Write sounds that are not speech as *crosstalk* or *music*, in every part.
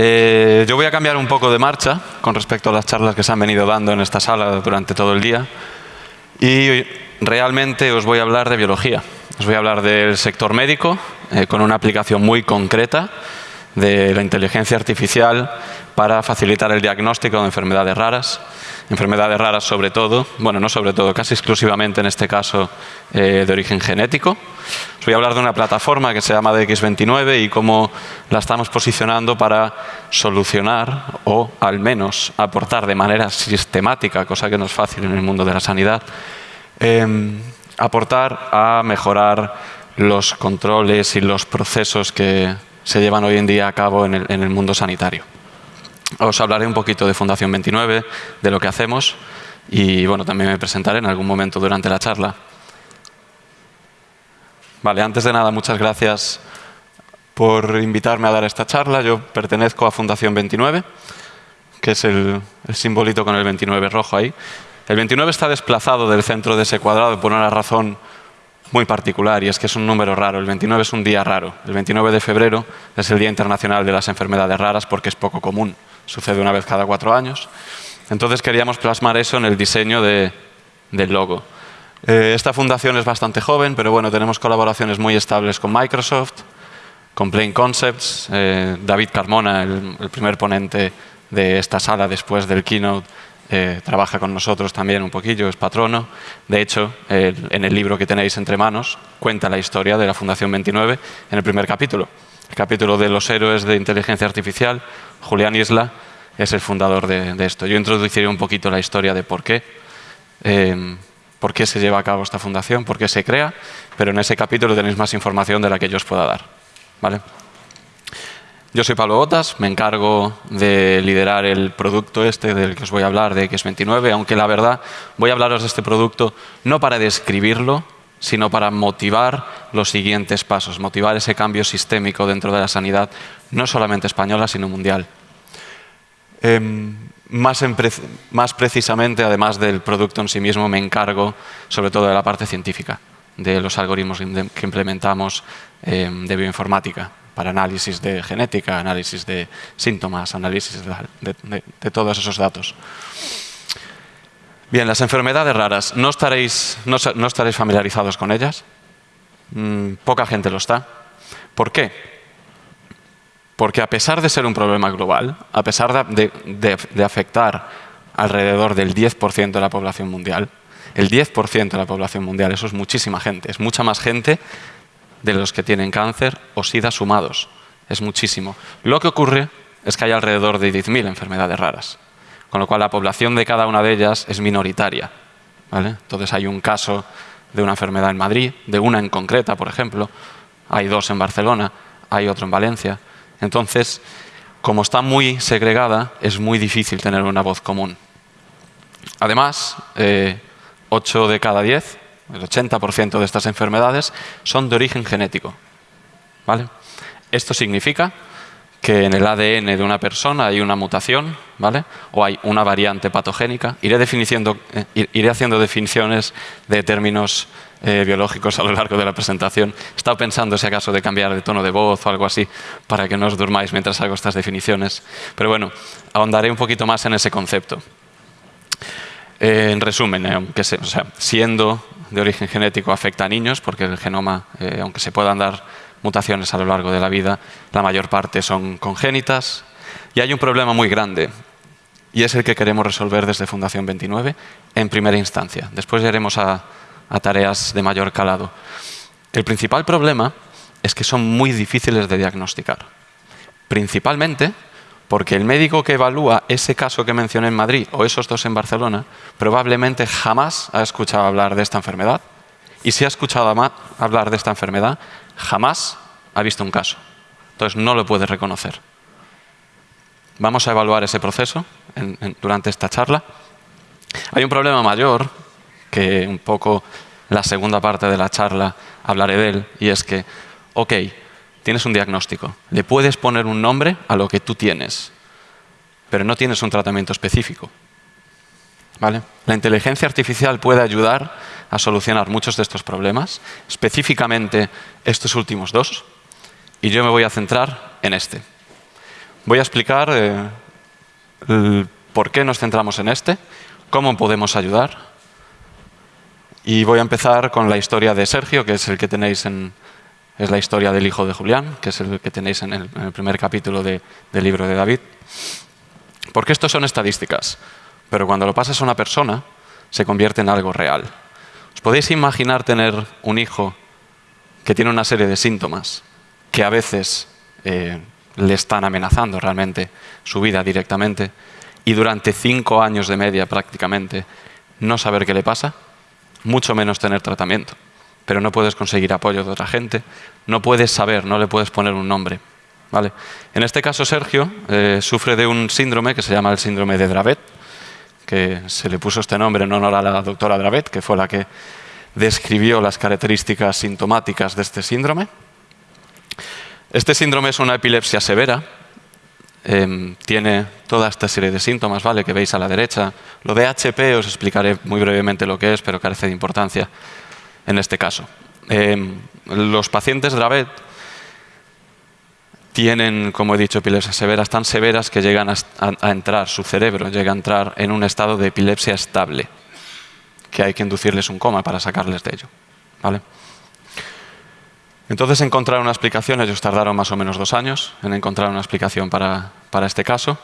Eh, yo voy a cambiar un poco de marcha con respecto a las charlas que se han venido dando en esta sala durante todo el día y realmente os voy a hablar de biología. Os voy a hablar del sector médico eh, con una aplicación muy concreta de la inteligencia artificial para facilitar el diagnóstico de enfermedades raras enfermedades raras sobre todo, bueno, no sobre todo, casi exclusivamente en este caso eh, de origen genético. Os voy a hablar de una plataforma que se llama DX29 y cómo la estamos posicionando para solucionar o al menos aportar de manera sistemática, cosa que no es fácil en el mundo de la sanidad, em, aportar a mejorar los controles y los procesos que se llevan hoy en día a cabo en el mundo sanitario. Os hablaré un poquito de Fundación 29, de lo que hacemos y bueno, también me presentaré en algún momento durante la charla. Vale, antes de nada, muchas gracias por invitarme a dar esta charla. Yo pertenezco a Fundación 29, que es el, el simbolito con el 29 rojo ahí. El 29 está desplazado del centro de ese cuadrado por una razón muy particular y es que es un número raro. El 29 es un día raro. El 29 de febrero es el Día Internacional de las Enfermedades Raras porque es poco común sucede una vez cada cuatro años. Entonces queríamos plasmar eso en el diseño del logo. Eh, esta fundación es bastante joven, pero bueno, tenemos colaboraciones muy estables con Microsoft, con Plain Concepts. Eh, David Carmona, el, primer ponente de esta sala después del keynote, eh, trabaja con nosotros también un poquillo, es patrono. De hecho, en el libro que tenéis entre manos, cuenta la historia de la Fundación 29 en el primer capítulo. El capítulo de los héroes de inteligencia artificial, Julián Isla es el fundador de, esto. Yo introduciré un poquito la historia de por qué, em, por qué se lleva a cabo esta fundación, por qué se crea, pero en ese capítulo tenéis más información de la que yo os pueda dar. ¿vale? Yo soy Pablo Botas, me encargo de liderar el producto este del que os voy a hablar, de X29, aunque la verdad voy a hablaros de este producto no para describirlo, sino para motivar los siguientes pasos, motivar ese cambio sistémico dentro de la sanidad, no solamente española, sino mundial. Em, más, precisamente, además del producto en sí mismo, me encargo sobre todo de la parte científica, de los algoritmos que implementamos em, de bioinformática para análisis de genética, análisis de síntomas, análisis de todos esos datos. Bien, las enfermedades raras, ¿no estaréis, no, estaréis familiarizados con ellas? Mm, poca gente lo está. ¿Por qué? Porque a pesar de ser un problema global, a pesar de, afectar alrededor del 10% de la población mundial, el 10% de la población mundial, eso es muchísima gente, es mucha más gente de los que tienen cáncer o sida sumados, es muchísimo. Lo que ocurre es que hay alrededor de 10.000 enfermedades raras con lo cual la población de cada una de ellas es minoritaria. Entonces hay un caso de una enfermedad en Madrid, de una en concreta, por ejemplo, hay dos en Barcelona, hay otro en Valencia. Entonces, como está muy segregada, es muy difícil tener una voz común. Además, eh, 8 de cada 10, el 80% de estas enfermedades, son de origen genético. ¿vale? Esto significa que en el ADN de una persona hay una mutación, ¿vale? O hay una variante patogénica. Iré, eh, iré haciendo definiciones de términos eh, biológicos a lo largo de la presentación. He estado pensando si acaso de cambiar de tono de voz o algo así para que no os durmáis mientras hago estas definiciones. Pero bueno, ahondaré un poquito más en ese concepto. Eh, en resumen, aunque siendo de origen genético afecta a niños, porque el genoma, aunque se puedan dar mutaciones a lo largo de la vida, la mayor parte son congénitas. Y hay un problema muy grande, y es el que queremos resolver desde Fundación 29 en primera instancia. Después iremos a, a tareas de mayor calado. El principal problema es que son muy difíciles de diagnosticar. Principalmente porque el médico que evalúa ese caso que mencioné en Madrid o esos dos en Barcelona probablemente jamás ha escuchado hablar de esta enfermedad. Y si ha escuchado hablar de esta enfermedad, jamás ha visto un caso. Entonces no lo puede reconocer. Vamos a evaluar ese proceso durante esta charla. Hay un problema mayor, que un poco la segunda parte de la charla hablaré de él, y es que, ok, tienes un diagnóstico, le puedes poner un nombre a lo que tú tienes, pero no tienes un tratamiento específico. ¿Vale? La inteligencia artificial puede ayudar a solucionar muchos de estos problemas, específicamente estos últimos dos, y yo me voy a centrar en este. voy a explicar eh, por qué nos centramos en este, cómo podemos ayudar. Y voy a empezar con la historia de Sergio, que es el que tenéis en, es la historia del hijo de Julián, que es el que tenéis en el, primer capítulo del libro de David. Porque esto son estadísticas, pero cuando lo pasas a una persona, se convierte en algo real. ¿Os podéis imaginar tener un hijo que tiene una serie de síntomas que a veces eh, le están amenazando realmente su vida directamente y durante cinco años de media prácticamente no saber qué le pasa? Mucho menos tener tratamiento. Pero no puedes conseguir apoyo de otra gente, no puedes saber, no le puedes poner un nombre. ¿vale? En este caso, Sergio eh, sufre de un síndrome que se llama el síndrome de Dravet, que se le puso este nombre en honor a la doctora Dravet, que fue la que describió las características sintomáticas de este síndrome. Este síndrome es una epilepsia severa, em, tiene toda esta serie de síntomas ¿vale? que veis a la derecha. Lo de HP os explicaré muy brevemente lo que es, pero carece de importancia en este caso. Em, los pacientes Dravet tienen, como he dicho, epilepsias severas, tan severas que llegan a, entrar, su cerebro llega a entrar en un estado de epilepsia estable, que hay que inducirles un coma para sacarles de ello. ¿vale? Entonces encontrar una explicación, ellos tardaron más o menos dos años en encontrar una explicación para, para este caso,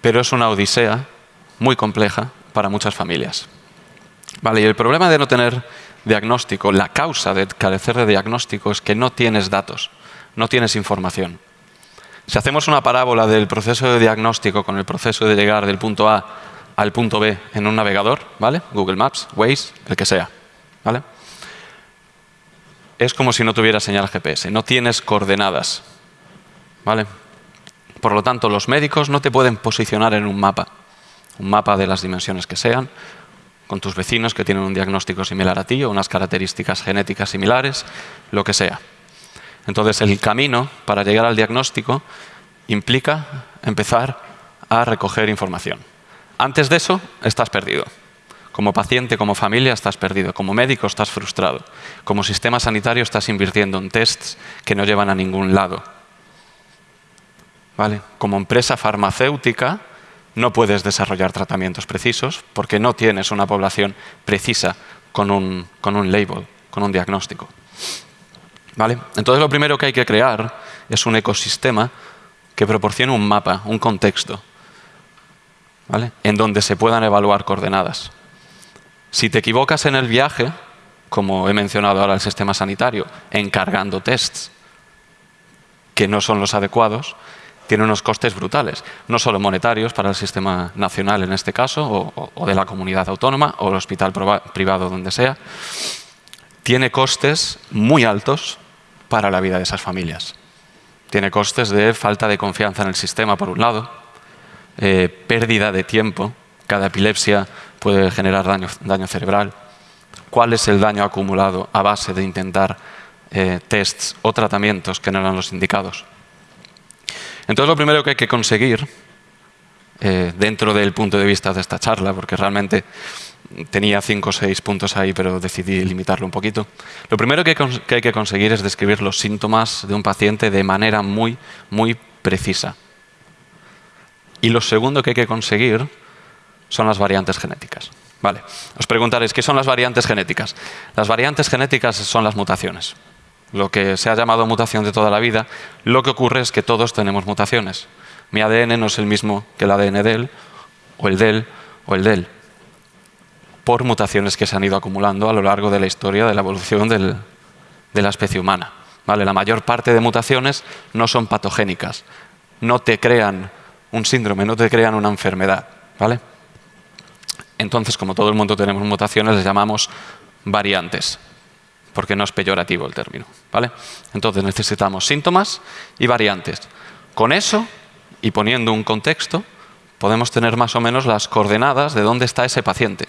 pero es una odisea muy compleja para muchas familias. Vale, y el problema de no tener diagnóstico, la causa de carecer de diagnóstico es que no tienes datos, no tienes información. Si hacemos una parábola del proceso de diagnóstico con el proceso de llegar del punto A al punto B en un navegador, ¿vale? Google Maps, Waze, el que sea, ¿vale? Es como si no tuvieras señal GPS, no tienes coordenadas, ¿vale? Por lo tanto, los médicos no te pueden posicionar en un mapa, un mapa de las dimensiones que sean, con tus vecinos que tienen un diagnóstico similar a ti o unas características genéticas similares, lo que sea. Entonces, el camino para llegar al diagnóstico implica empezar a recoger información. Antes de eso, estás perdido. Como paciente, como familia, estás perdido. Como médico, estás frustrado. Como sistema sanitario, estás invirtiendo en tests que no llevan a ningún lado. ¿Vale? Como empresa farmacéutica, no puedes desarrollar tratamientos precisos porque no tienes una población precisa con un, con un label, con un diagnóstico. Entonces lo primero que hay que crear es un ecosistema que proporcione un mapa, un contexto, en donde se puedan evaluar coordenadas. Si te equivocas en el viaje, como he mencionado ahora el sistema sanitario, encargando tests que no son los adecuados, tiene unos costes brutales, no solo monetarios para el sistema nacional en este caso, o, de la comunidad autónoma, o el hospital privado donde sea, tiene costes muy altos para la vida de esas familias. Tiene costes de falta de confianza en el sistema, por un lado, eh, pérdida de tiempo. Cada epilepsia puede generar daño, cerebral. ¿Cuál es el daño acumulado a base de intentar eh, tests o tratamientos que no eran los indicados? Entonces, lo primero que hay que conseguir, eh, dentro del punto de vista de esta charla, porque realmente tenía cinco o seis puntos ahí, pero decidí limitarlo un poquito. Lo primero que hay que conseguir es describir los síntomas de un paciente de manera muy, muy precisa. Y lo segundo que hay que conseguir son las variantes genéticas. Vale. Os preguntaréis, ¿qué son las variantes genéticas? Las variantes genéticas son las mutaciones. Lo que se ha llamado mutación de toda la vida, lo que ocurre es que todos tenemos mutaciones. Mi ADN no es el mismo que el ADN de él, o el de él, o el de él por mutaciones que se han ido acumulando a lo largo de la historia de la evolución de la especie humana. ¿Vale? La mayor parte de mutaciones no son patogénicas, no te crean un síndrome, no te crean una enfermedad. ¿vale? Entonces, como todo el mundo tenemos mutaciones, les llamamos variantes, porque no es peyorativo el término. ¿vale? Entonces necesitamos síntomas y variantes. Con eso, y poniendo un contexto, podemos tener más o menos las coordenadas de dónde está ese paciente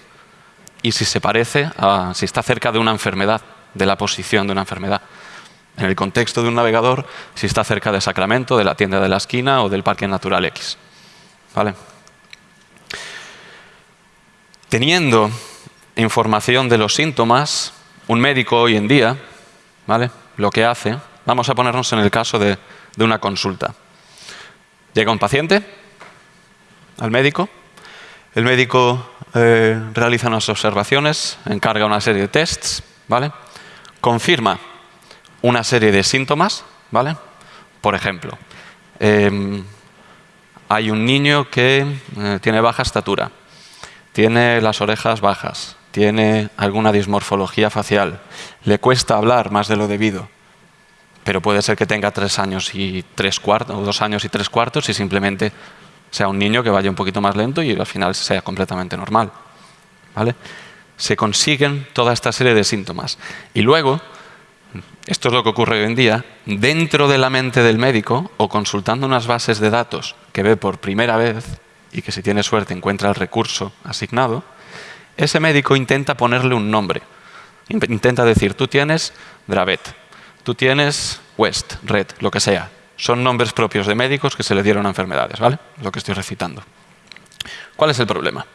y si se parece, a, si está cerca de una enfermedad, de la posición de una enfermedad. En el contexto de un navegador, si está cerca de Sacramento, de la tienda de la esquina o del Parque Natural X. ¿Vale? Teniendo información de los síntomas, un médico hoy en día, ¿vale? lo que hace, vamos a ponernos en el caso de, una consulta. Llega un paciente al médico, el médico eh, realiza unas observaciones, encarga una serie de tests, ¿vale? confirma una serie de síntomas, ¿vale? por ejemplo, em, hay un niño que eh, tiene baja estatura, tiene las orejas bajas, tiene alguna dismorfología facial, le cuesta hablar más de lo debido, pero puede ser que tenga tres años y tres cuartos, o dos años y tres cuartos y simplemente sea un niño que vaya un poquito más lento y al final sea completamente normal. ¿Vale? Se consiguen toda esta serie de síntomas. Y luego, esto es lo que ocurre hoy en día, dentro de la mente del médico o consultando unas bases de datos que ve por primera vez y que si tiene suerte encuentra el recurso asignado, ese médico intenta ponerle un nombre. Intenta decir, tú tienes Dravet, tú tienes West, Red, lo que sea. Son nombres propios de médicos que se le dieron a enfermedades, ¿vale? Lo que estoy recitando. ¿Cuál es el problema?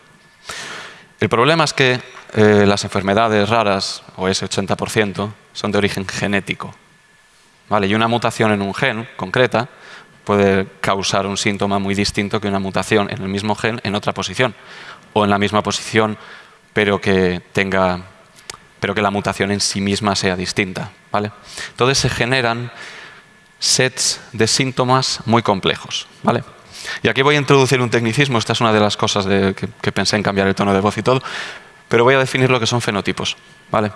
El problema es que eh, las enfermedades raras, o ese 80%, son de origen genético. ¿vale? Y una mutación en un gen concreta puede causar un síntoma muy distinto que una mutación en el mismo gen en otra posición. O en la misma posición, pero que tenga pero que la mutación en sí misma sea distinta. ¿vale? Entonces se generan sets de síntomas muy complejos. ¿vale? Y aquí voy a introducir un tecnicismo, esta es una de las cosas que, pensé en cambiar el tono de voz y todo, pero voy a definir lo que son fenotipos. ¿vale?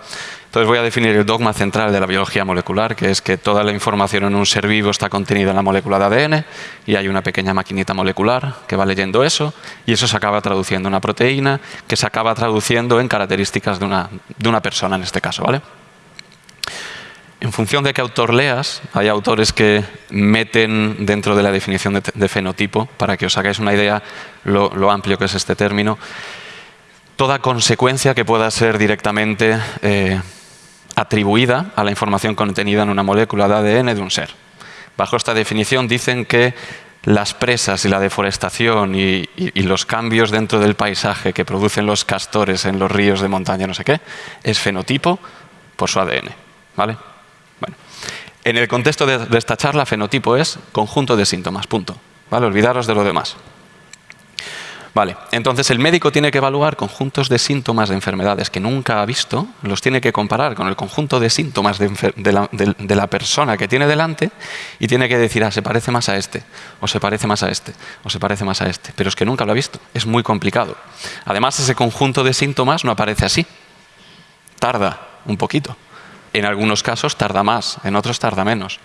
Entonces voy a definir el dogma central de la biología molecular, que es que toda la información en un ser vivo está contenida en la molécula de ADN y hay una pequeña maquinita molecular que va leyendo eso y eso se acaba traduciendo en una proteína que se acaba traduciendo en características de una, de una persona en este caso. ¿vale? En función de qué autor leas, hay autores que meten dentro de la definición de, fenotipo, para que os hagáis una idea lo, amplio que es este término, toda consecuencia que pueda ser directamente eh, atribuida a la información contenida en una molécula de ADN de un ser. Bajo esta definición dicen que las presas y la deforestación y, los cambios dentro del paisaje que producen los castores en los ríos de montaña, no sé qué, es fenotipo por su ADN. ¿vale? En el contexto de, esta charla, fenotipo es conjunto de síntomas, punto. ¿Vale? Olvidaros de lo demás. Vale, entonces el médico tiene que evaluar conjuntos de síntomas de enfermedades que nunca ha visto, los tiene que comparar con el conjunto de síntomas de, la, persona que tiene delante y tiene que decir, ah, se parece más a este, o se parece más a este, o se parece más a este. Pero es que nunca lo ha visto, es muy complicado. Además, ese conjunto de síntomas no aparece así, tarda un poquito. En algunos casos tarda más, en otros tarda menos.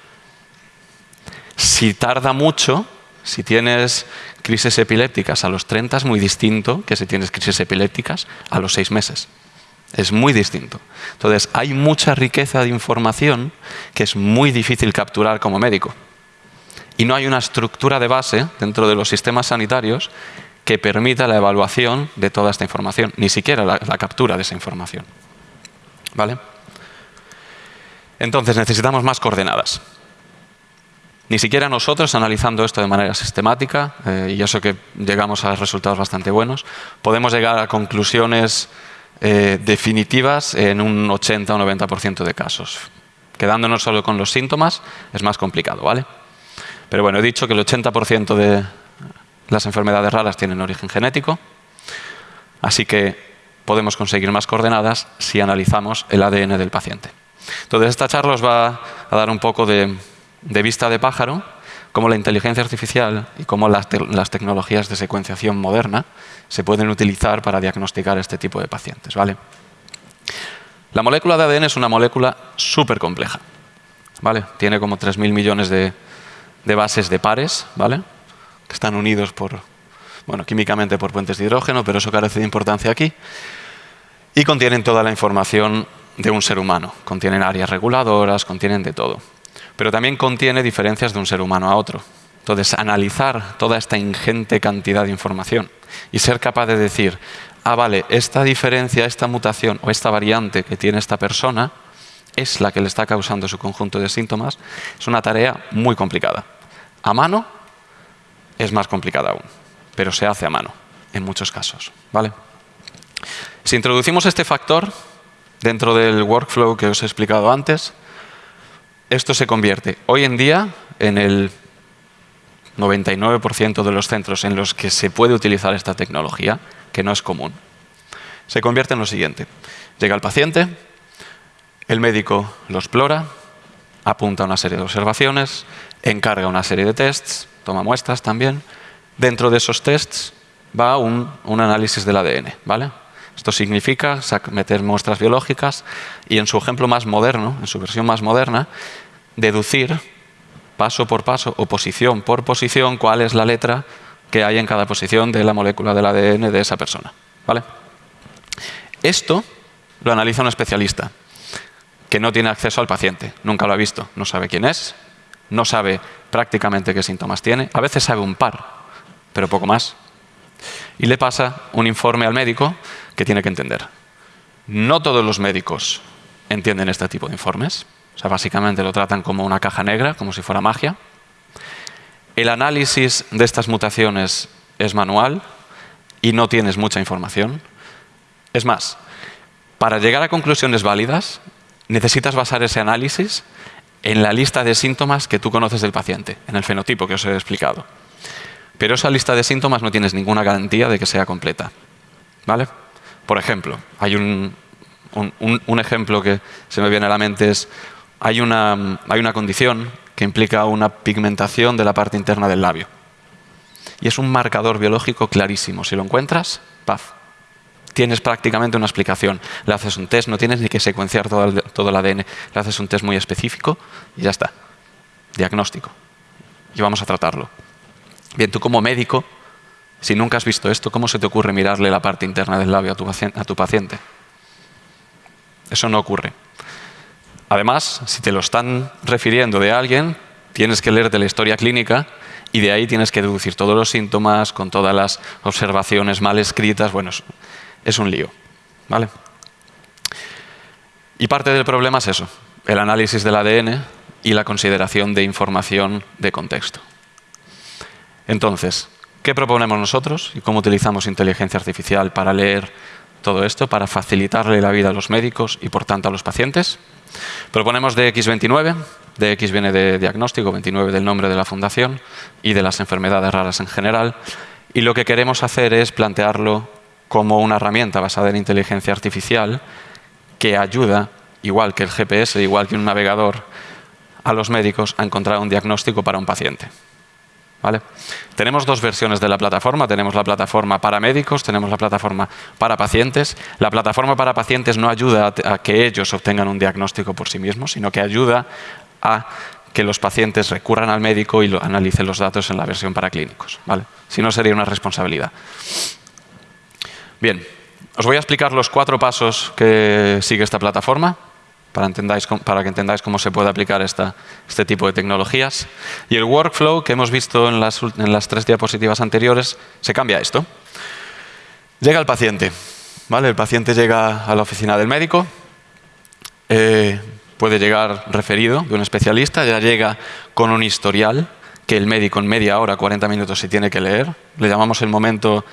Si tarda mucho, si tienes crisis epilépticas a los 30 es muy distinto que si tienes crisis epilépticas a los 6 meses. Es muy distinto. Entonces, hay mucha riqueza de información que es muy difícil capturar como médico. Y no hay una estructura de base dentro de los sistemas sanitarios que permita la evaluación de toda esta información, ni siquiera la, la captura de esa información. ¿Vale? Entonces necesitamos más coordenadas. Ni siquiera nosotros, analizando esto de manera sistemática, eh, y eso que llegamos a resultados bastante buenos, podemos llegar a conclusiones eh, definitivas en un 80 o 90% de casos. Quedándonos solo con los síntomas es más complicado, ¿vale? Pero bueno, he dicho que el 80% de las enfermedades raras tienen origen genético, así que podemos conseguir más coordenadas si analizamos el ADN del paciente. Entonces, esta charla os va a dar un poco de, vista de pájaro, cómo la inteligencia artificial y cómo las, tecnologías de secuenciación moderna se pueden utilizar para diagnosticar este tipo de pacientes. ¿vale? La molécula de ADN es una molécula súper compleja. ¿vale? Tiene como 3.000 millones de, de, bases de pares, ¿vale? que están unidos por, bueno, químicamente por puentes de hidrógeno, pero eso carece de importancia aquí. Y contienen toda la información de un ser humano. Contienen áreas reguladoras, contienen de todo. Pero también contiene diferencias de un ser humano a otro. Entonces, analizar toda esta ingente cantidad de información y ser capaz de decir, ah, vale, esta diferencia, esta mutación o esta variante que tiene esta persona es la que le está causando su conjunto de síntomas, es una tarea muy complicada. A mano es más complicada aún, pero se hace a mano en muchos casos. ¿vale? Si introducimos este factor, dentro del workflow que os he explicado antes, esto se convierte hoy en día en el 99% de los centros en los que se puede utilizar esta tecnología, que no es común, se convierte en lo siguiente. Llega el paciente, el médico lo explora, apunta una serie de observaciones, encarga una serie de tests, toma muestras también. Dentro de esos tests va un, análisis del ADN. ¿vale? Esto significa meter muestras biológicas y en su ejemplo más moderno, en su versión más moderna, deducir paso por paso o posición por posición cuál es la letra que hay en cada posición de la molécula del ADN de esa persona. ¿vale? Esto lo analiza un especialista que no tiene acceso al paciente, nunca lo ha visto, no sabe quién es, no sabe prácticamente qué síntomas tiene, a veces sabe un par, pero poco más. Y le pasa un informe al médico que tiene que entender. No todos los médicos entienden este tipo de informes, o sea, básicamente lo tratan como una caja negra, como si fuera magia. El análisis de estas mutaciones es manual y no tienes mucha información. Es más, para llegar a conclusiones válidas, necesitas basar ese análisis en la lista de síntomas que tú conoces del paciente, en el fenotipo que os he explicado. Pero esa lista de síntomas no tienes ninguna garantía de que sea completa. ¿Vale? Por ejemplo, hay un, un ejemplo que se me viene a la mente es hay una, hay una condición que implica una pigmentación de la parte interna del labio. Y es un marcador biológico clarísimo. Si lo encuentras, paz. Tienes prácticamente una explicación. Le haces un test, no tienes ni que secuenciar todo el, todo el ADN. Le haces un test muy específico y ya está. Diagnóstico. Y vamos a tratarlo. Bien, tú como médico, si nunca has visto esto, ¿cómo se te ocurre mirarle la parte interna del labio a tu paciente? Eso no ocurre. Además, si te lo están refiriendo de alguien, tienes que leerte la historia clínica y de ahí tienes que deducir todos los síntomas con todas las observaciones mal escritas. Bueno, es un lío. ¿vale? Y parte del problema es eso, el análisis del ADN y la consideración de información de contexto. Entonces, ¿qué proponemos nosotros y cómo utilizamos inteligencia artificial para leer todo esto, para facilitarle la vida a los médicos y por tanto a los pacientes? Proponemos DX29, DX viene de diagnóstico, 29 del nombre de la fundación y de las enfermedades raras en general. Y lo que queremos hacer es plantearlo como una herramienta basada en inteligencia artificial que ayuda, igual que el GPS, igual que un navegador, a los médicos a encontrar un diagnóstico para un paciente. ¿Vale? Tenemos dos versiones de la plataforma. Tenemos la plataforma para médicos, tenemos la plataforma para pacientes. La plataforma para pacientes no ayuda a que ellos obtengan un diagnóstico por sí mismos, sino que ayuda a que los pacientes recurran al médico y analicen los datos en la versión para clínicos. ¿vale? Si no, sería una responsabilidad. Bien, os voy a explicar los cuatro pasos que sigue esta plataforma para, que entendáis cómo se puede aplicar este tipo de tecnologías. Y el workflow que hemos visto en las, tres diapositivas anteriores se cambia esto. Llega el paciente. ¿vale? El paciente llega a la oficina del médico, eh, puede llegar referido de un especialista, ya llega con un historial que el médico en media hora, 40 minutos, se tiene que leer. Le llamamos el momento,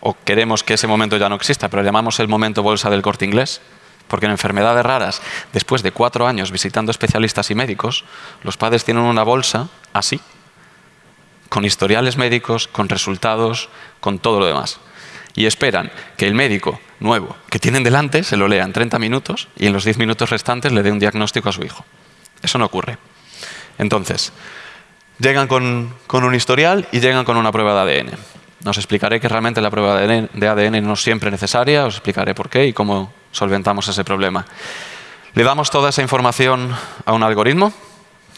o queremos que ese momento ya no exista, pero le llamamos el momento bolsa del corte inglés. Porque en enfermedades raras, después de cuatro años visitando especialistas y médicos, los padres tienen una bolsa así, con historiales médicos, con resultados, con todo lo demás. Y esperan que el médico nuevo que tienen delante se lo lea en 30 minutos y en los 10 minutos restantes le dé un diagnóstico a su hijo. Eso no ocurre. Entonces, llegan con, con un historial y llegan con una prueba de ADN. Os explicaré que realmente la prueba de ADN no es siempre necesaria, os explicaré por qué y cómo solventamos ese problema. Le damos toda esa información a un algoritmo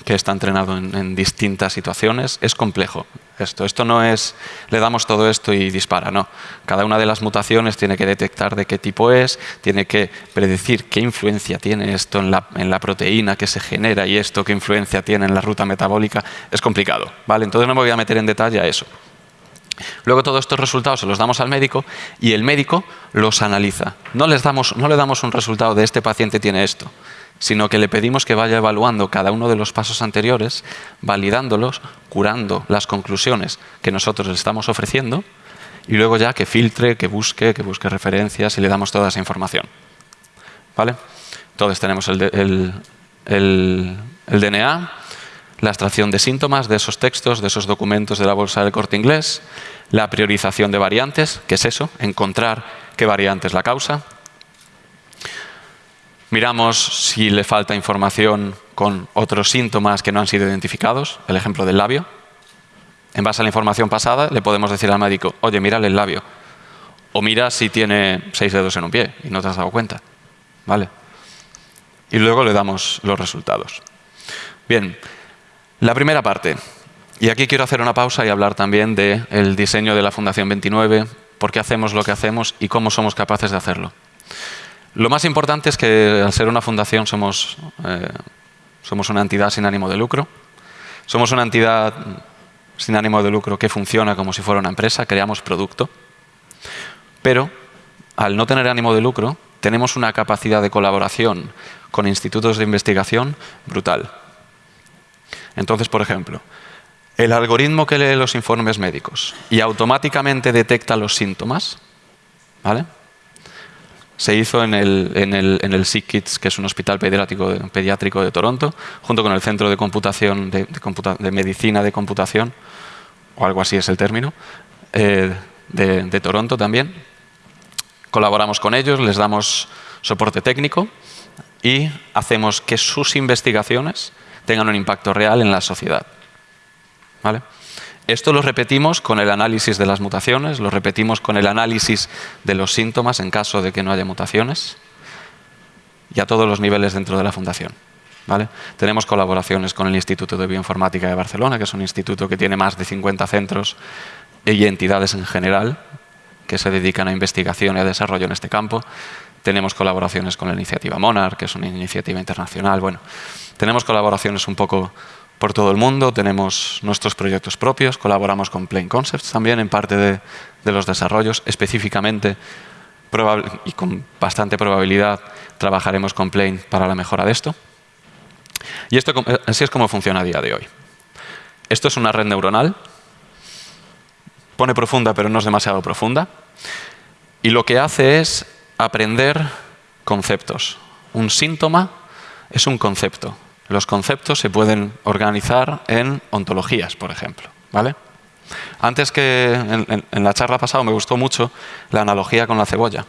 que está entrenado en, distintas situaciones. Es complejo esto. Esto no es, le damos todo esto y dispara, no. Cada una de las mutaciones tiene que detectar de qué tipo es, tiene que predecir qué influencia tiene esto en la, en la proteína que se genera y esto qué influencia tiene en la ruta metabólica. Es complicado, ¿vale? Entonces no me voy a meter en detalle a eso. Luego todos estos resultados se los damos al médico y el médico los analiza. No, les damos, le damos un resultado de este paciente tiene esto, sino que le pedimos que vaya evaluando cada uno de los pasos anteriores, validándolos, curando las conclusiones que nosotros le estamos ofreciendo y luego ya que filtre, que busque, que busque referencias y le damos toda esa información. ¿Vale? Entonces tenemos el, el DNA, la extracción de síntomas de esos textos, de esos documentos de la bolsa del corte inglés, la priorización de variantes, que es eso, encontrar qué variante es la causa. Miramos si le falta información con otros síntomas que no han sido identificados, el ejemplo del labio. En base a la información pasada le podemos decir al médico, oye, mira el labio. O mira si tiene seis dedos en un pie y no te has dado cuenta. ¿Vale? Y luego le damos los resultados. Bien, la primera parte. Y aquí quiero hacer una pausa y hablar también del diseño de la Fundación 29, por qué hacemos lo que hacemos y cómo somos capaces de hacerlo. Lo más importante es que al ser una fundación somos, eh, somos una entidad sin ánimo de lucro. Somos una entidad sin ánimo de lucro que funciona como si fuera una empresa, creamos producto. Pero al no tener ánimo de lucro, tenemos una capacidad de colaboración con institutos de investigación brutal. Entonces, por ejemplo, el algoritmo que lee los informes médicos y automáticamente detecta los síntomas, ¿vale? se hizo en el, en el, en que es un hospital pediátrico, de Toronto, junto con el Centro de Computación de, Medicina de Computación, o algo así es el término, eh, de Toronto también. Colaboramos con ellos, les damos soporte técnico y hacemos que sus investigaciones tengan un impacto real en la sociedad. ¿Vale? Esto lo repetimos con el análisis de las mutaciones, lo repetimos con el análisis de los síntomas en caso de que no haya mutaciones y a todos los niveles dentro de la fundación. ¿Vale? Tenemos colaboraciones con el Instituto de Bioinformática de Barcelona, que es un instituto que tiene más de 50 centros y entidades en general que se dedican a investigación y a desarrollo en este campo. Tenemos colaboraciones con la iniciativa Monarch, que es una iniciativa internacional. Bueno, tenemos colaboraciones un poco por todo el mundo, tenemos nuestros proyectos propios, colaboramos con Plain Concepts también en parte de, los desarrollos, específicamente y con bastante probabilidad trabajaremos con Plain para la mejora de esto. Y esto así es como funciona a día de hoy. Esto es una red neuronal, pone profunda pero no es demasiado profunda, y lo que hace es aprender conceptos. Un síntoma es un concepto, los conceptos se pueden organizar en ontologías, por ejemplo. ¿vale? Antes que en, la charla pasada me gustó mucho la analogía con la cebolla,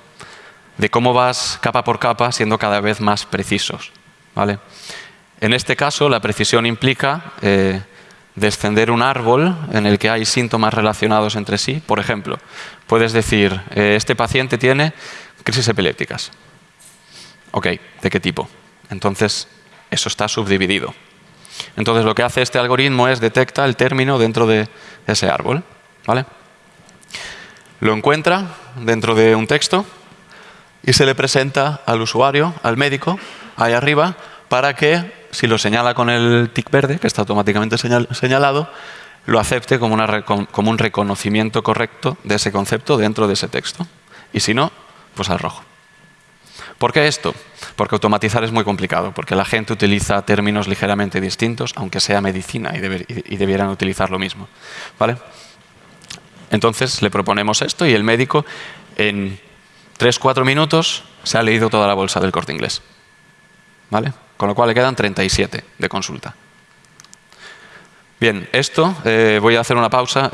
de cómo vas capa por capa siendo cada vez más precisos. ¿vale? En este caso, la precisión implica eh, descender un árbol en el que hay síntomas relacionados entre sí. Por ejemplo, puedes decir, eh, este paciente tiene crisis epilépticas. Ok, ¿de qué tipo? Entonces, eso está subdividido. Entonces lo que hace este algoritmo es detecta el término dentro de ese árbol. ¿vale? Lo encuentra dentro de un texto y se le presenta al usuario, al médico, ahí arriba, para que, si lo señala con el tic verde, que está automáticamente señalado, lo acepte como, como un reconocimiento correcto de ese concepto dentro de ese texto. Y si no, pues al rojo. ¿Por qué esto? Porque automatizar es muy complicado, porque la gente utiliza términos ligeramente distintos, aunque sea medicina y, debieran utilizar lo mismo. ¿Vale? Entonces le proponemos esto y el médico en 3-4 minutos se ha leído toda la bolsa del corte inglés. ¿Vale? Con lo cual le quedan 37 de consulta. Bien, esto, eh, voy a hacer una pausa.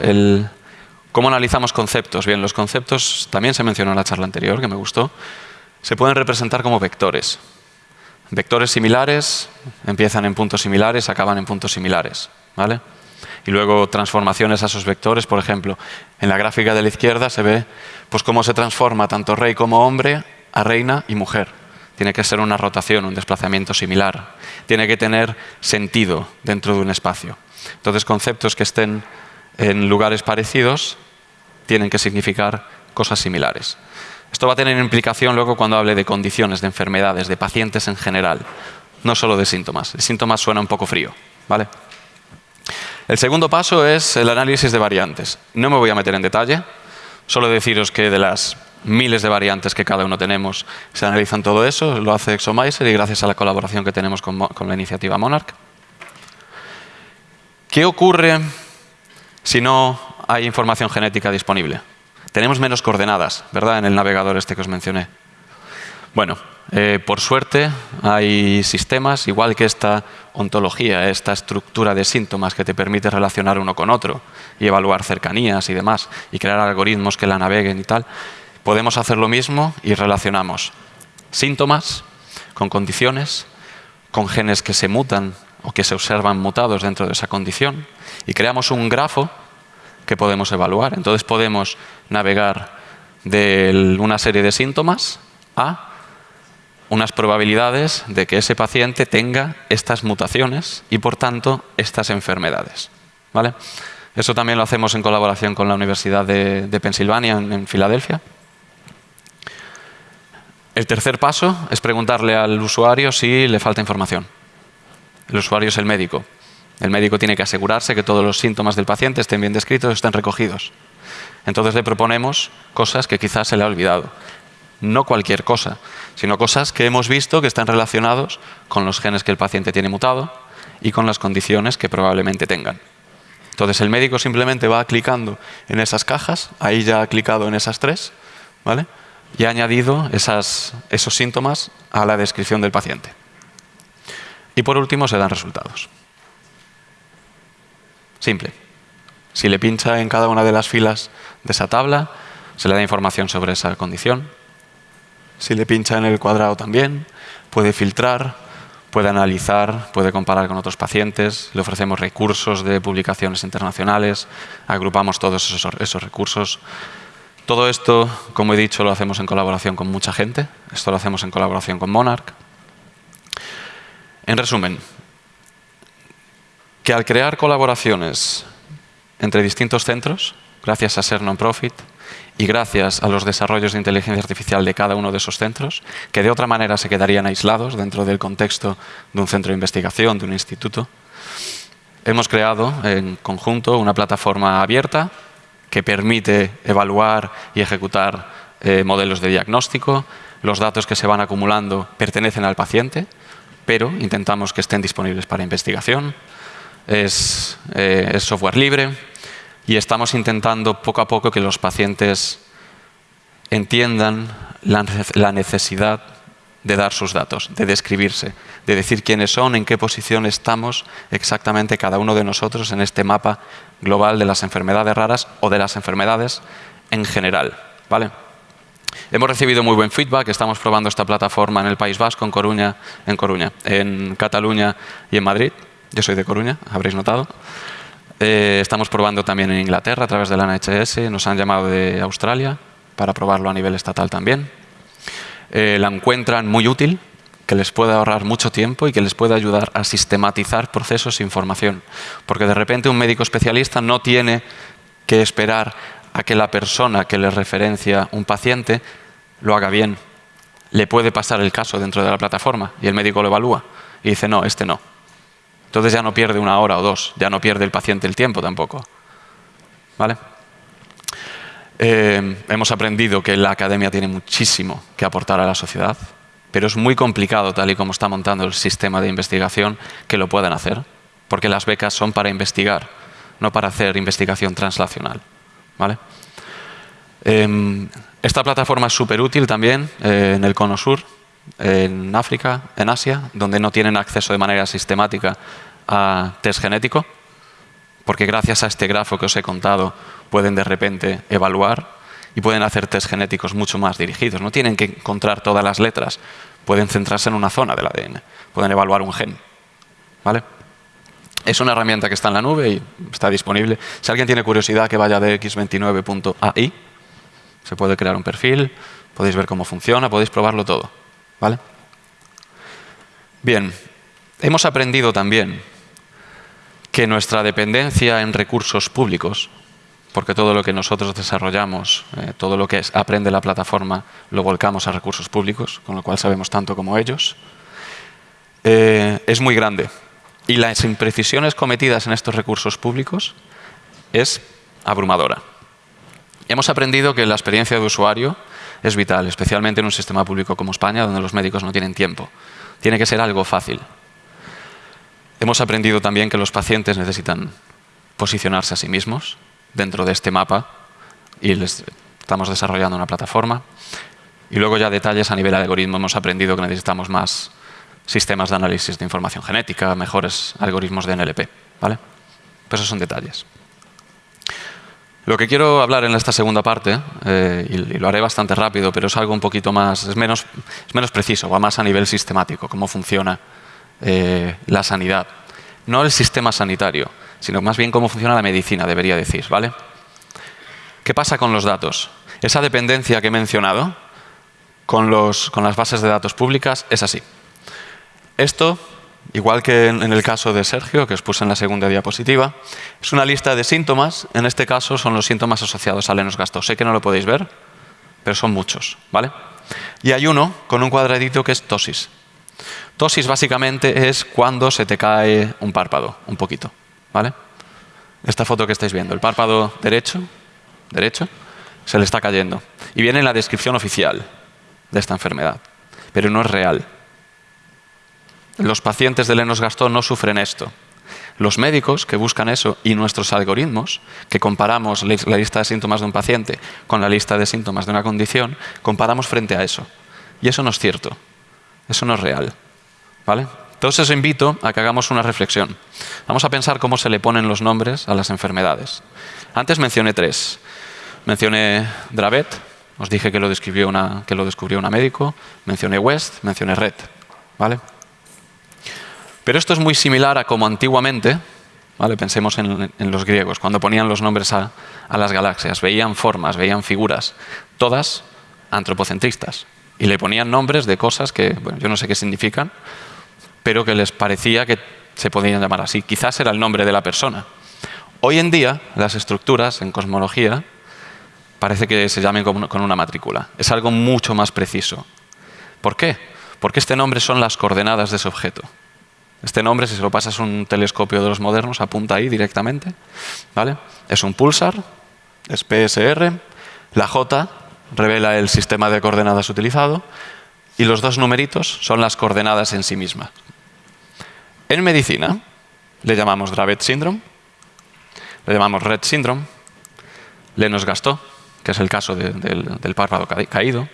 ¿Cómo analizamos conceptos? Bien, los conceptos también se mencionó en la charla anterior, que me gustó se pueden representar como vectores. Vectores similares empiezan en puntos similares, acaban en puntos similares. ¿vale? Y luego transformaciones a esos vectores, por ejemplo, en la gráfica de la izquierda se ve pues, cómo se transforma tanto rey como hombre a reina y mujer. Tiene que ser una rotación, un desplazamiento similar. Tiene que tener sentido dentro de un espacio. Entonces, conceptos que estén en lugares parecidos tienen que significar cosas similares. Esto va a tener implicación luego cuando hable de condiciones, de enfermedades, de pacientes en general, no solo de síntomas. El síntoma suena un poco frío. ¿vale? El segundo paso es el análisis de variantes. No me voy a meter en detalle, solo deciros que de las miles de variantes que cada uno tenemos se analizan todo eso, lo hace Exomiser y gracias a la colaboración que tenemos con, con la iniciativa Monarch. ¿Qué ocurre si no hay información genética disponible? Tenemos menos coordenadas, ¿verdad? En el navegador este que os mencioné. Bueno, Eh, por suerte hay sistemas, igual que esta ontología, esta estructura de síntomas que te permite relacionar uno con otro y evaluar cercanías y demás, y crear algoritmos que la naveguen y tal, podemos hacer lo mismo y relacionamos síntomas con condiciones, con genes que se mutan o que se observan mutados dentro de esa condición, y creamos un grafo que podemos evaluar. Entonces podemos navegar de una serie de síntomas a unas probabilidades de que ese paciente tenga estas mutaciones y, por tanto, estas enfermedades. ¿Vale? Eso también lo hacemos en colaboración con la Universidad de, Pensilvania, en, Filadelfia. El tercer paso es preguntarle al usuario si le falta información. El usuario es el médico. El médico tiene que asegurarse que todos los síntomas del paciente estén bien descritos estén recogidos. Entonces le proponemos cosas que quizás se le ha olvidado no cualquier cosa, sino cosas que hemos visto que están relacionados con los genes que el paciente tiene mutado y con las condiciones que probablemente tengan. Entonces el médico simplemente va clicando en esas cajas, ahí ya ha clicado en esas tres, ¿vale? y ha añadido esos síntomas a la descripción del paciente. Y por último se dan resultados. Simple. Si le pincha en cada una de las filas de esa tabla, se le da información sobre esa condición, si le pincha en el cuadrado también, puede filtrar, puede analizar, puede comparar con otros pacientes, le ofrecemos recursos de publicaciones internacionales, agrupamos todos esos, recursos. Todo esto, como he dicho, lo hacemos en colaboración con mucha gente. Esto lo hacemos en colaboración con Monarch. En resumen, que al crear colaboraciones entre distintos centros, gracias a ser non-profit, y gracias a los desarrollos de inteligencia artificial de cada uno de esos centros, que de otra manera se quedarían aislados dentro del contexto de un centro de investigación, de un instituto, hemos creado en conjunto una plataforma abierta que permite evaluar y ejecutar eh, modelos de diagnóstico. Los datos que se van acumulando pertenecen al paciente, pero intentamos que estén disponibles para investigación. Es eh, software libre, y estamos intentando poco a poco que los pacientes entiendan la necesidad de dar sus datos, de describirse, de decir quiénes son, en qué posición estamos exactamente cada uno de nosotros en este mapa global de las enfermedades raras o de las enfermedades en general. ¿vale? Hemos recibido muy buen feedback, estamos probando esta plataforma en el País Vasco, en Coruña, en, Coruña, en Cataluña y en Madrid. Yo soy de Coruña, habréis notado. Eh, estamos probando también en Inglaterra a través de la NHS, nos han llamado de Australia para probarlo a nivel estatal también. Eh, la encuentran muy útil, que les puede ahorrar mucho tiempo y que les puede ayudar a sistematizar procesos e información. Porque de repente un médico especialista no tiene que esperar a que la persona que le referencia un paciente lo haga bien. Le puede pasar el caso dentro de la plataforma y el médico lo evalúa y dice, no, este no, entonces ya no pierde una hora o dos, ya no pierde el paciente el tiempo tampoco. ¿Vale? Eh, hemos aprendido que la academia tiene muchísimo que aportar a la sociedad, pero es muy complicado, tal y como está montando el sistema de investigación, que lo puedan hacer, porque las becas son para investigar, no para hacer investigación translacional. ¿Vale? Em, esta plataforma es súper útil también eh, en el Cono Sur, en África, en Asia, donde no tienen acceso de manera sistemática a test genético, porque gracias a este grafo que os he contado pueden de repente evaluar y pueden hacer test genéticos mucho más dirigidos. No tienen que encontrar todas las letras, pueden centrarse en una zona del ADN, pueden evaluar un gen. ¿Vale? Es una herramienta que está en la nube y está disponible. Si alguien tiene curiosidad, que vaya de x29.ai, se puede crear un perfil, podéis ver cómo funciona, podéis probarlo todo. ¿Vale? Bien, hemos aprendido también que nuestra dependencia en recursos públicos, porque todo lo que nosotros desarrollamos, eh, todo lo que aprende la plataforma, lo volcamos a recursos públicos, con lo cual sabemos tanto como ellos, eh, es muy grande. Y las imprecisiones cometidas en estos recursos públicos es abrumadora. Hemos aprendido que la experiencia de usuario es vital, especialmente en un sistema público como España, donde los médicos no tienen tiempo. Tiene que ser algo fácil. Hemos aprendido también que los pacientes necesitan posicionarse a sí mismos dentro de este mapa y les estamos desarrollando una plataforma. Y luego ya detalles a nivel algoritmo. Hemos aprendido que necesitamos más sistemas de análisis de información genética, mejores algoritmos de NLP. ¿vale? Pero esos son detalles. Lo que quiero hablar en esta segunda parte, eh, y, lo haré bastante rápido, pero es algo un poquito más, es menos, es menos preciso, va más a nivel sistemático, cómo funciona eh, la sanidad. No el sistema sanitario, sino más bien cómo funciona la medicina, debería decir, ¿vale? ¿Qué pasa con los datos? Esa dependencia que he mencionado con, los, con las bases de datos públicas es así. Esto, igual que en, el caso de Sergio, que os puse en la segunda diapositiva, es una lista de síntomas. En este caso son los síntomas asociados a lenos gasto. Sé que no lo podéis ver, pero son muchos. ¿vale? Y hay uno con un cuadradito que es tosis. Tosis básicamente es cuando se te cae un párpado, un poquito. ¿vale? Esta foto que estáis viendo, el párpado derecho, derecho, se le está cayendo. Y viene en la descripción oficial de esta enfermedad, pero no es real. Los pacientes de Lenos Gastón no sufren esto. Los médicos que buscan eso y nuestros algoritmos, que comparamos la lista de síntomas de un paciente con la lista de síntomas de una condición, comparamos frente a eso. Y eso no es cierto. Eso no es real. ¿Vale? Entonces os invito a que hagamos una reflexión. Vamos a pensar cómo se le ponen los nombres a las enfermedades. Antes mencioné tres. Mencioné Dravet, os dije que lo, describió una, que lo descubrió una médico. Mencioné West, mencioné Red. ¿Vale? Pero esto es muy similar a como antiguamente, pensemos en, los griegos, cuando ponían los nombres a, las galaxias, veían formas, veían figuras, todas antropocentristas. Y le ponían nombres de cosas que yo no sé qué significan, pero que les parecía que se podían llamar así. Quizás era el nombre de la persona. Hoy en día, las estructuras en cosmología parece que se llamen con una matrícula. Es algo mucho más preciso. ¿Por qué? Porque este nombre son las coordenadas de ese objeto. Este nombre, si se lo pasas a un telescopio de los modernos, apunta ahí directamente. ¿vale? Es un pulsar, es PSR, la J revela el sistema de coordenadas utilizado y los dos numeritos son las coordenadas en sí mismas. En medicina le llamamos Dravet Syndrome, le llamamos Red Syndrome, Lenos Gastó, que es el caso del, párpado caído.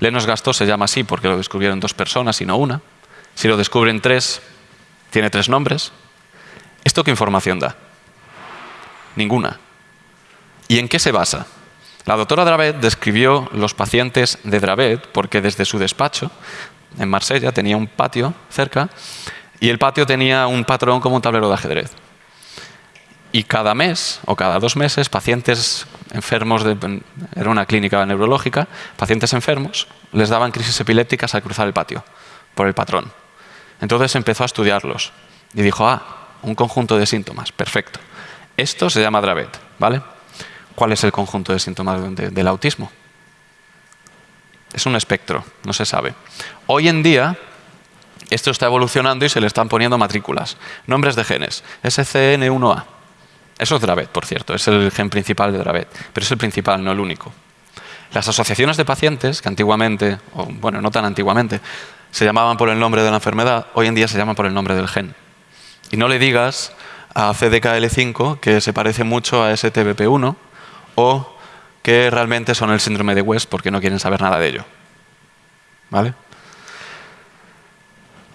Lenos Gastó se llama así porque lo descubrieron dos personas y no una. Si lo descubren tres, tiene tres nombres. ¿Esto qué información da? Ninguna. ¿Y en qué se basa? La doctora Dravet describió los pacientes de Dravet porque desde su despacho en Marsella tenía un patio cerca y el patio tenía un patrón como un tablero de ajedrez. Y cada mes o cada dos meses, pacientes enfermos, de, era una clínica neurológica, pacientes enfermos les daban crisis epilépticas al cruzar el patio por el patrón. Entonces empezó a estudiarlos y dijo, ah, un conjunto de síntomas, perfecto. Esto se llama Dravet, ¿vale? ¿Cuál es el conjunto de síntomas del autismo? Es un espectro, no se sabe. Hoy en día, esto está evolucionando y se le están poniendo matrículas. Nombres de genes, SCN1A. Eso es Dravet, por cierto, es el gen principal de Dravet, pero es el principal, no el único. Las asociaciones de pacientes, que antiguamente, o bueno, no tan antiguamente, se llamaban por el nombre de la enfermedad, hoy en día se llaman por el nombre del gen. Y no le digas a CDKL5 que se parece mucho a STBP1 o que realmente son el síndrome de West porque no quieren saber nada de ello. ¿Vale?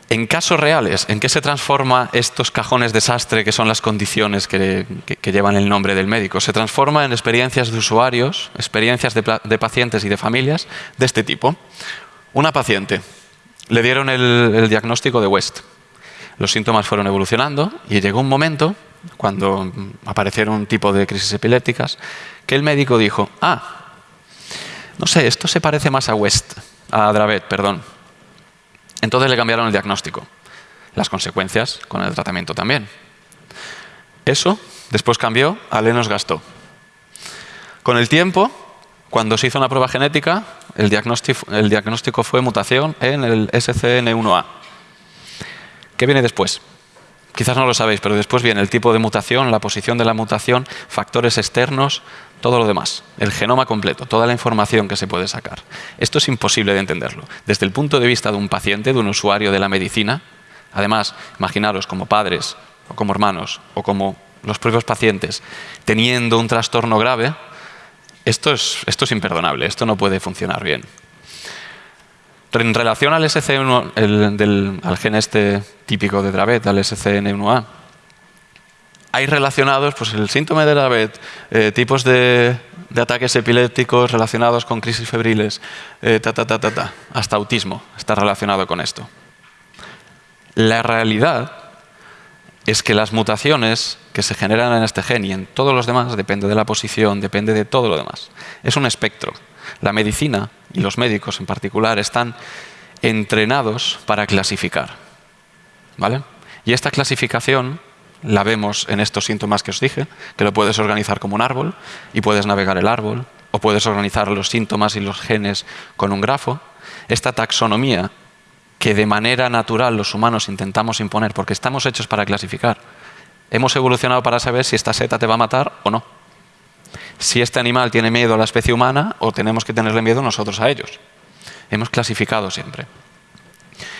En casos reales, ¿en qué se transforma estos cajones desastre que son las condiciones que, llevan el nombre del médico? Se transforma en experiencias de usuarios, experiencias de pacientes y de familias de este tipo. Una paciente le dieron el, diagnóstico de West. Los síntomas fueron evolucionando y llegó un momento, cuando aparecieron un tipo de crisis epilépticas, que el médico dijo, ah, no sé, esto se parece más a West, a Dravet, perdón. Entonces le cambiaron el diagnóstico. Las consecuencias con el tratamiento también. Eso después cambió a Lenos Gastó. Con el tiempo, cuando se hizo una prueba genética, el diagnóstico, fue mutación en el SCN1A. ¿Qué viene después? Quizás no lo sabéis, pero después viene el tipo de mutación, la posición de la mutación, factores externos, todo lo demás, el genoma completo, toda la información que se puede sacar. Esto es imposible de entenderlo. Desde el punto de vista de un paciente, de un usuario de la medicina, además, imaginaros como padres, o como hermanos, o como los propios pacientes, teniendo un trastorno grave, esto es, esto es imperdonable, esto no puede funcionar bien. En relación al SCN1, el, del, al gen este típico de Dravet, al SCN1A, hay relacionados pues, el síntoma de Dravet, eh, tipos de, de, ataques epilépticos relacionados con crisis febriles, eh, ta, ta, ta, ta, ta, hasta autismo está relacionado con esto. La realidad es que las mutaciones que se generan en este gen y en todos los demás, depende de la posición, depende de todo lo demás. Es un espectro. La medicina y los médicos en particular están entrenados para clasificar. ¿Vale? Y esta clasificación la vemos en estos síntomas que os dije, que lo puedes organizar como un árbol y puedes navegar el árbol, o puedes organizar los síntomas y los genes con un grafo. Esta taxonomía que de manera natural los humanos intentamos imponer, porque estamos hechos para clasificar. Hemos evolucionado para saber si esta seta te va a matar o no. Si este animal tiene miedo a la especie humana o tenemos que tenerle miedo nosotros a ellos. Hemos clasificado siempre.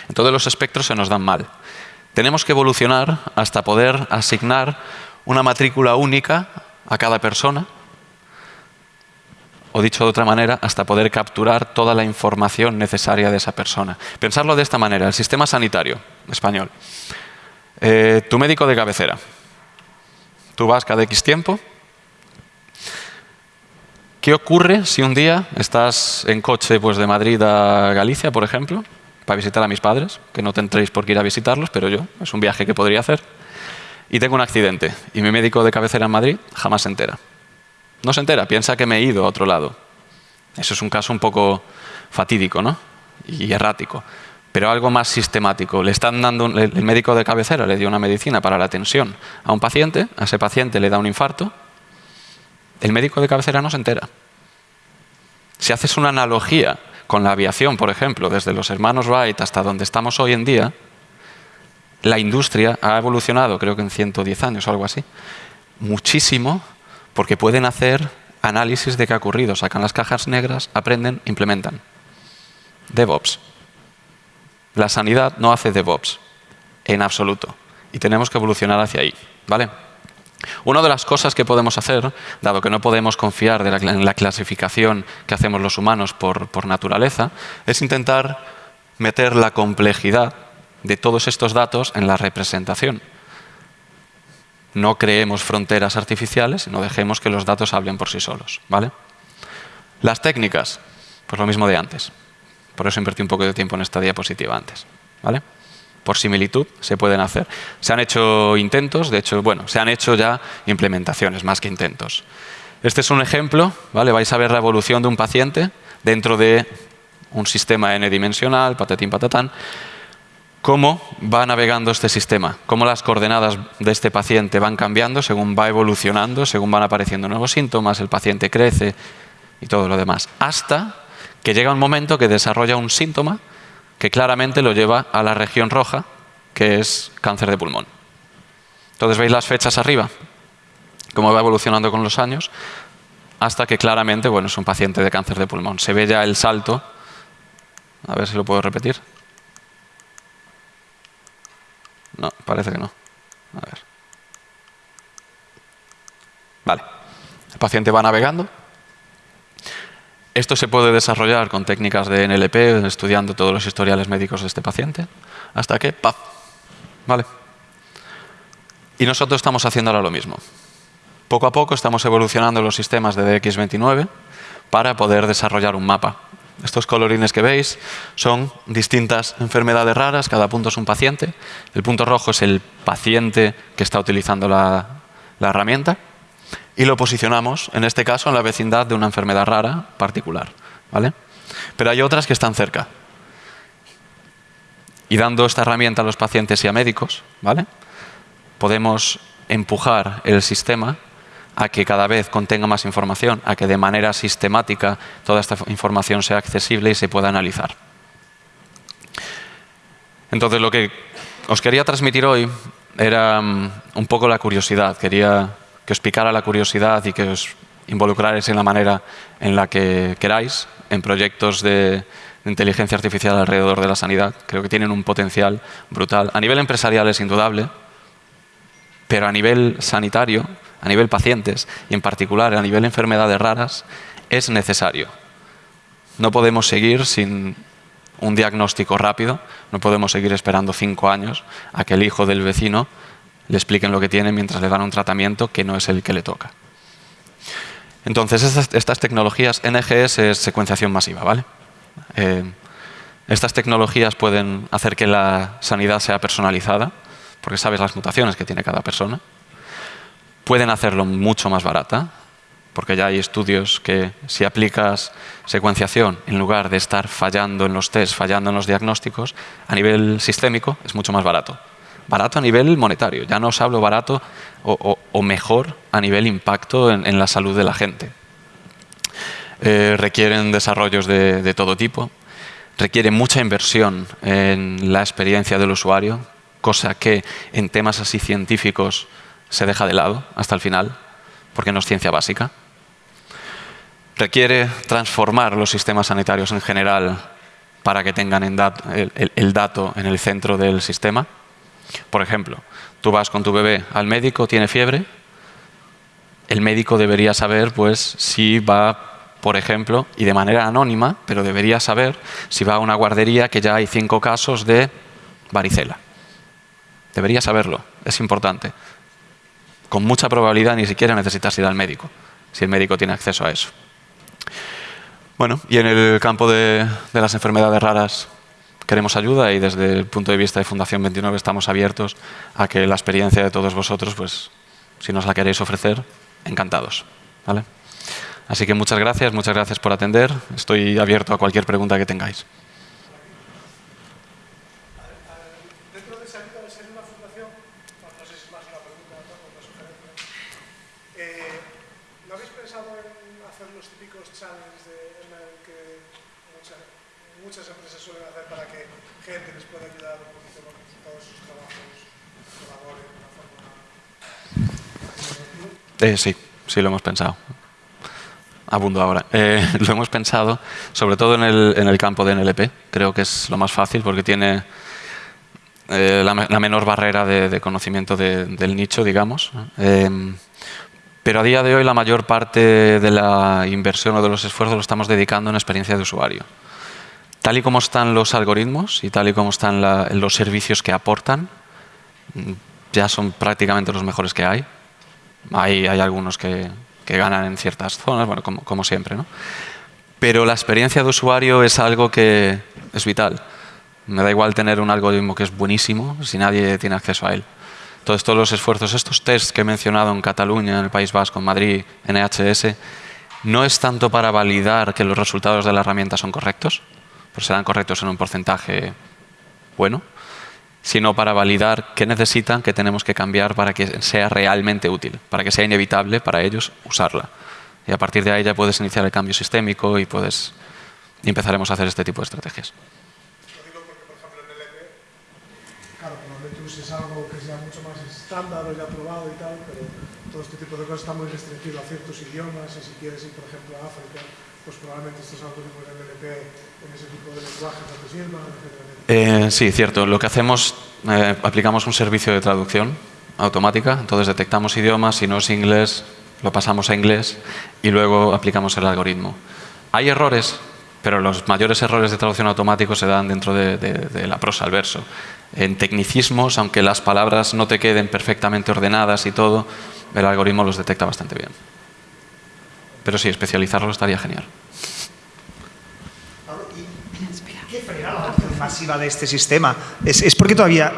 Entonces los espectros se nos dan mal. Tenemos que evolucionar hasta poder asignar una matrícula única a cada persona o dicho de otra manera, hasta poder capturar toda la información necesaria de esa persona. Pensarlo de esta manera, el sistema sanitario español. Eh, tu médico de cabecera. Tú vas cada X tiempo. ¿Qué ocurre si un día estás en coche pues, de Madrid a Galicia, por ejemplo, para visitar a mis padres, que no tendréis por qué ir a visitarlos, pero yo, es un viaje que podría hacer, y tengo un accidente, y mi médico de cabecera en Madrid jamás se entera. No se entera, piensa que me he ido a otro lado. Eso es un caso un poco fatídico ¿no? y errático. Pero algo más sistemático. Le están dando, el médico de cabecera le dio una medicina para la tensión a un paciente, a ese paciente le da un infarto, el médico de cabecera no se entera. Si haces una analogía con la aviación, por ejemplo, desde los hermanos Wright hasta donde estamos hoy en día, la industria ha evolucionado, creo que en 110 años o algo así, muchísimo porque pueden hacer análisis de qué ha ocurrido, sacan las cajas negras, aprenden, implementan. DevOps. La sanidad no hace DevOps, en absoluto. Y tenemos que evolucionar hacia ahí. ¿vale? Una de las cosas que podemos hacer, dado que no podemos confiar en la clasificación que hacemos los humanos por, por naturaleza, es intentar meter la complejidad de todos estos datos en la representación. No creemos fronteras artificiales, no dejemos que los datos hablen por sí solos. ¿vale? Las técnicas, pues lo mismo de antes. Por eso invertí un poco de tiempo en esta diapositiva antes. ¿vale? Por similitud se pueden hacer. Se han hecho intentos, de hecho, bueno, se han hecho ya implementaciones más que intentos. Este es un ejemplo, ¿vale? vais a ver la evolución de un paciente dentro de un sistema n-dimensional, patatín patatán, cómo va navegando este sistema, cómo las coordenadas de este paciente van cambiando según va evolucionando, según van apareciendo nuevos síntomas, el paciente crece y todo lo demás, hasta que llega un momento que desarrolla un síntoma que claramente lo lleva a la región roja, que es cáncer de pulmón. Entonces veis las fechas arriba, cómo va evolucionando con los años, hasta que claramente, bueno, es un paciente de cáncer de pulmón. Se ve ya el salto, a ver si lo puedo repetir. No, parece que no. A ver. Vale. El paciente va navegando. Esto se puede desarrollar con técnicas de NLP, estudiando todos los historiales médicos de este paciente, hasta que ¡paf! Vale. Y nosotros estamos haciendo ahora lo mismo. Poco a poco estamos evolucionando los sistemas de DX29 para poder desarrollar un mapa estos colorines que veis son distintas enfermedades raras, cada punto es un paciente. El punto rojo es el paciente que está utilizando la, herramienta y lo posicionamos, en este caso, en la vecindad de una enfermedad rara particular. ¿vale? Pero hay otras que están cerca. Y dando esta herramienta a los pacientes y a médicos, ¿vale? podemos empujar el sistema a que cada vez contenga más información, a que de manera sistemática toda esta información sea accesible y se pueda analizar. Entonces, lo que os quería transmitir hoy era mm, un poco la curiosidad. Quería que os picara la curiosidad y que os involucrarais en la manera en la que queráis en proyectos de inteligencia artificial alrededor de la sanidad. Creo que tienen un potencial brutal. A nivel empresarial es indudable, pero a nivel sanitario a nivel pacientes y en particular a nivel enfermedades raras es necesario. No podemos seguir sin un diagnóstico rápido. No podemos seguir esperando cinco años a que el hijo del vecino le expliquen lo que tiene mientras le dan un tratamiento que no es el que le toca. Entonces, estas, tecnologías, NGS es secuenciación masiva, ¿vale? Eh, estas tecnologías pueden hacer que la sanidad sea personalizada, porque sabes las mutaciones que tiene cada persona. Pueden hacerlo mucho más barata, porque ya hay estudios que si aplicas secuenciación en lugar de estar fallando en los test, fallando en los diagnósticos, a nivel sistémico es mucho más barato. Barato a nivel monetario, ya no os hablo barato o, mejor a nivel impacto en, la salud de la gente. Eh, requieren desarrollos de, de todo tipo, requiere mucha inversión en la experiencia del usuario, cosa que en temas así científicos se deja de lado hasta el final, porque no es ciencia básica. Requiere transformar los sistemas sanitarios en general para que tengan el, dato en el centro del sistema. Por ejemplo, tú vas con tu bebé al médico, tiene fiebre, el médico debería saber pues, si va, por ejemplo, y de manera anónima, pero debería saber si va a una guardería que ya hay cinco casos de varicela. Debería saberlo, es importante. Con mucha probabilidad ni siquiera necesitas ir al médico, si el médico tiene acceso a eso. Bueno, y en el campo de, las enfermedades raras queremos ayuda y desde el punto de vista de Fundación 29 estamos abiertos a que la experiencia de todos vosotros, pues si nos la queréis ofrecer, encantados. ¿vale? Así que muchas gracias, muchas gracias por atender. Estoy abierto a cualquier pregunta que tengáis. Eh, sí, sí lo hemos pensado. Abundo ahora. Eh, *laughs* lo hemos pensado, sobre todo en el, campo de NLP. Creo que es lo más fácil porque tiene eh, la, menor barrera de, conocimiento del nicho, digamos. Em, pero a día de hoy la mayor parte de la inversión o de los esfuerzos lo estamos dedicando en experiencia de usuario. Tal y como están los algoritmos y tal y como están los servicios que aportan, ya son prácticamente los mejores que hay. Hay, hay algunos que, ganan en ciertas zonas, bueno, como, siempre. ¿no? Pero la experiencia de usuario es algo que es vital. Me da igual tener un algoritmo que es buenísimo si nadie tiene acceso a él. Entonces, todos los esfuerzos, estos tests que he mencionado en Cataluña, en el País Vasco, en Madrid, en NHS, no es tanto para validar que los resultados de la herramienta son correctos, pues serán correctos en un porcentaje bueno, sino para validar qué necesitan, qué tenemos que cambiar para que sea realmente útil, para que sea inevitable para ellos usarla. Y a partir de ahí ya puedes iniciar el cambio sistémico y puedes y empezaremos a hacer este tipo de estrategias. Lo digo porque, por ejemplo, en el EP, claro, probablemente uses algo que sea mucho más estándar o ya probado y tal, pero todo este tipo de cosas está muy restringido a ciertos idiomas y si quieres ir, por ejemplo, a África, pues probablemente estos algoritmos en NLP en ese tipo de lenguajes no te sirvan. Eh, sí, cierto. Lo que hacemos, eh, aplicamos un servicio de traducción automática, entonces detectamos idiomas, si no es inglés, lo pasamos a inglés y luego aplicamos el algoritmo. Hay errores, pero los mayores errores de traducción automático se dan dentro de, la prosa, al verso. En tecnicismos, aunque las palabras no te queden perfectamente ordenadas y todo, el algoritmo los detecta bastante bien. Pero sí, especializarlo estaría genial. ¿Qué masiva de este sistema? Es, porque todavía...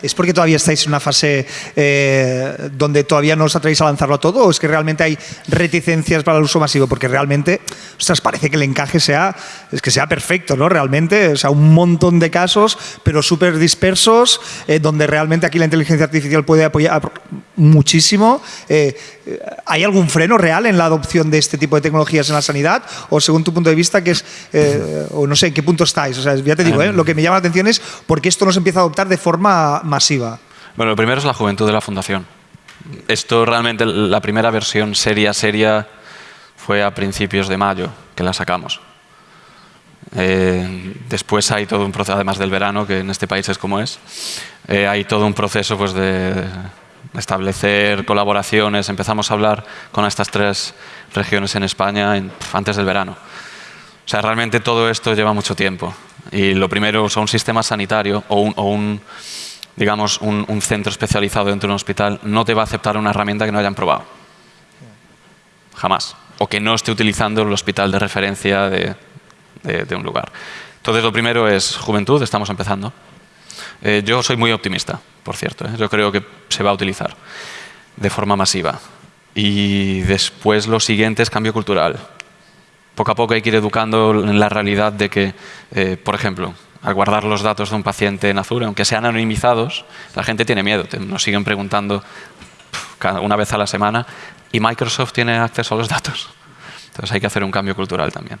¿Es porque todavía estáis en una fase eh, donde todavía no os atrevéis a lanzarlo a todo o es que realmente hay reticencias para el uso masivo? Porque realmente, ostras, parece que el encaje sea, es que sea perfecto, ¿no? Realmente, sea, un montón de casos, pero súper dispersos, eh, donde realmente aquí la inteligencia artificial puede apoyar muchísimo. Eh, ¿Hay algún freno real en la adopción de este tipo de tecnologías en la sanidad? ¿O según tu punto de vista, que es, o no sé, en qué punto estáis? O sea, ya te digo, lo que me llama la atención es por qué esto no se empieza a adoptar de forma masiva? Bueno, lo primero es la juventud de la fundación. Esto realmente, la primera versión seria, seria, fue a principios de mayo que la sacamos. Eh, después hay todo un proceso, además del verano, que en este país es como es, eh, hay todo un proceso pues, de establecer colaboraciones. Empezamos a hablar con estas tres regiones en España antes del verano. O sea, realmente todo esto lleva mucho tiempo. Y lo primero, o un sistema sanitario o un, digamos, un, centro especializado dentro de un hospital no te va a aceptar una herramienta que no hayan probado. Jamás. O que no esté utilizando el hospital de referencia de, un lugar. Entonces, lo primero es juventud, estamos empezando. Eh, yo soy muy optimista, por cierto. ¿eh? Yo creo que se va a utilizar de forma masiva. Y después lo siguiente es cambio cultural. Poco a poco hay que ir educando en la realidad de que, eh, por ejemplo, al guardar los datos de un paciente en Azure, aunque sean anonimizados, la gente tiene miedo. Nos siguen preguntando una vez a la semana y Microsoft tiene acceso a los datos. Entonces hay que hacer un cambio cultural también.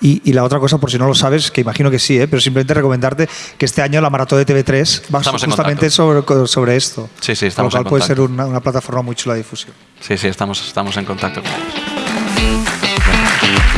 Y, y, la otra cosa, por si no lo sabes, que imagino que sí, ¿eh? pero simplemente recomendarte que este año la maratón de TV3 va estamos justamente sobre, sobre, esto. Sí, sí, estamos Lo cual en puede ser una, una, plataforma muy chula de difusión. Sí, sí, estamos, estamos en contacto con ellos.